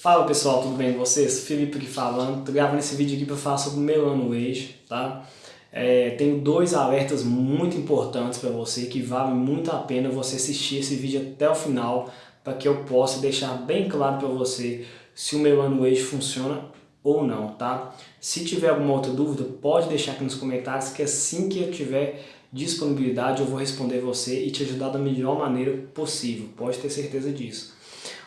Fala pessoal, tudo bem com vocês? Felipe aqui falando, tô gravando esse vídeo aqui para falar sobre o Melano Age, tá? É, tenho dois alertas muito importantes para você que vale muito a pena você assistir esse vídeo até o final para que eu possa deixar bem claro para você se o Melano Age funciona ou não, tá? Se tiver alguma outra dúvida, pode deixar aqui nos comentários que assim que eu tiver disponibilidade eu vou responder você e te ajudar da melhor maneira possível, pode ter certeza disso.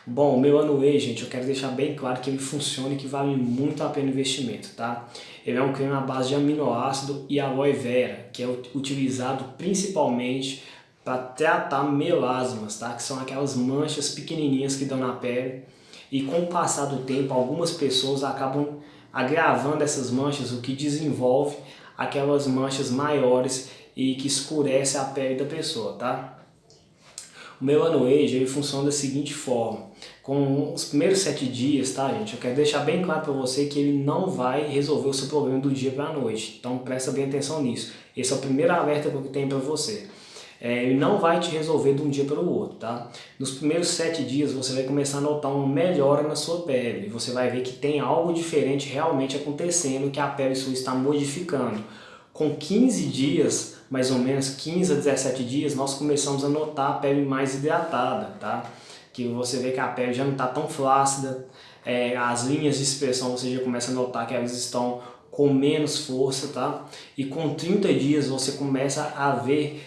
Bom, meu Anuê, gente, eu quero deixar bem claro que ele funciona e que vale muito a pena o investimento, tá? Ele é um creme à base de aminoácido e aloe vera, que é utilizado principalmente para tratar melasmas, tá? Que são aquelas manchas pequenininhas que dão na pele. E com o passar do tempo, algumas pessoas acabam agravando essas manchas, o que desenvolve aquelas manchas maiores e que escurece a pele da pessoa, tá? O meu ano age ele funciona da seguinte forma, com os primeiros sete dias, tá gente? Eu quero deixar bem claro para você que ele não vai resolver o seu problema do dia para a noite, então presta bem atenção nisso. Esse é o primeiro alerta que eu tenho para você. É, ele não vai te resolver de um dia para o outro, tá? Nos primeiros sete dias você vai começar a notar uma melhora na sua pele. Você vai ver que tem algo diferente realmente acontecendo, que a pele sua está modificando. Com 15 dias, mais ou menos 15 a 17 dias, nós começamos a notar a pele mais hidratada, tá? Que você vê que a pele já não está tão flácida, é, as linhas de expressão você já começa a notar que elas estão com menos força, tá? E com 30 dias você começa a ver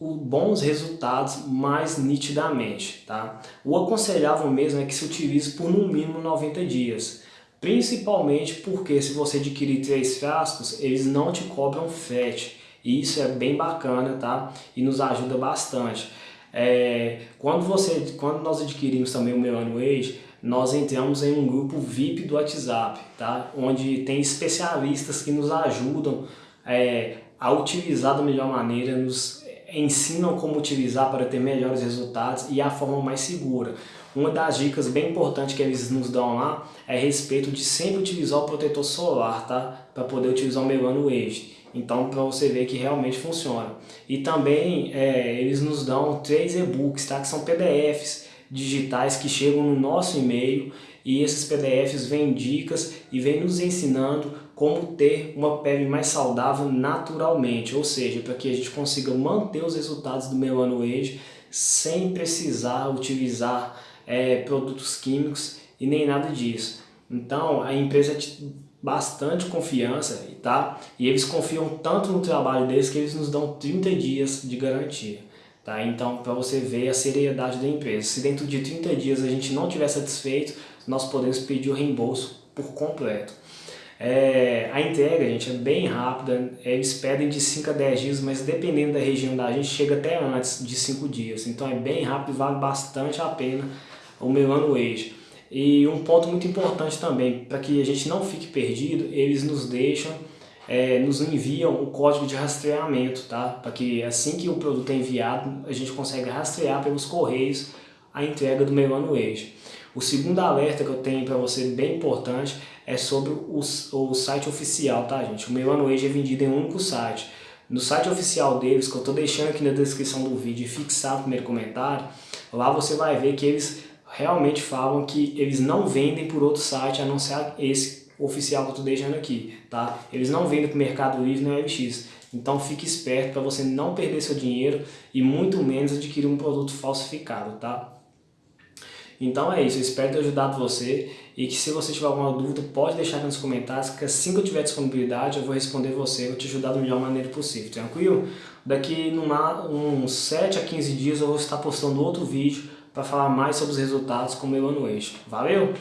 bons resultados mais nitidamente, tá? O aconselhável mesmo é que se utilize por no mínimo 90 dias. Principalmente porque se você adquirir três frascos, eles não te cobram frete. E isso é bem bacana, tá? E nos ajuda bastante. É, quando, você, quando nós adquirimos também o Melano Age, nós entramos em um grupo VIP do WhatsApp, tá? Onde tem especialistas que nos ajudam é, a utilizar da melhor maneira, nos ensinam como utilizar para ter melhores resultados e a forma mais segura. Uma das dicas bem importantes que eles nos dão lá é a respeito de sempre utilizar o protetor solar, tá? Para poder utilizar o Melano Age. Então, para você ver que realmente funciona. E também é, eles nos dão três e-books, tá? que são PDFs digitais que chegam no nosso e-mail e esses PDFs vêm dicas e vêm nos ensinando como ter uma pele mais saudável naturalmente, ou seja, para que a gente consiga manter os resultados do Melano Age sem precisar utilizar é, produtos químicos e nem nada disso. Então, a empresa bastante confiança, tá? E eles confiam tanto no trabalho deles que eles nos dão 30 dias de garantia. Tá? Então, para você ver a seriedade da empresa. Se dentro de 30 dias a gente não tiver satisfeito, nós podemos pedir o reembolso por completo. É, a entrega, gente, é bem rápida, eles pedem de 5 a 10 dias, mas dependendo da região da gente, chega até antes de 5 dias. Então é bem rápido e vale bastante a pena o Melano Age. E um ponto muito importante também, para que a gente não fique perdido, eles nos deixam, é, nos enviam o código de rastreamento, tá? Para que assim que o produto é enviado, a gente consegue rastrear pelos correios a entrega do Melano Age. O segundo alerta que eu tenho para você, bem importante, é sobre o, o site oficial, tá gente? O Melano Age é vendido em um único site. No site oficial deles, que eu estou deixando aqui na descrição do vídeo e fixar o primeiro comentário, lá você vai ver que eles realmente falam que eles não vendem por outro site a não ser esse oficial que eu estou deixando aqui, tá? Eles não vendem para o Mercado Livre no LX. Então fique esperto para você não perder seu dinheiro e muito menos adquirir um produto falsificado, tá? Então é isso, eu espero ter ajudado você e que se você tiver alguma dúvida pode deixar aqui nos comentários que assim que eu tiver disponibilidade eu vou responder você, eu vou te ajudar da melhor maneira possível, tranquilo? Daqui numa, uns 7 a 15 dias eu vou estar postando outro vídeo para falar mais sobre os resultados com o meu ano. Valeu?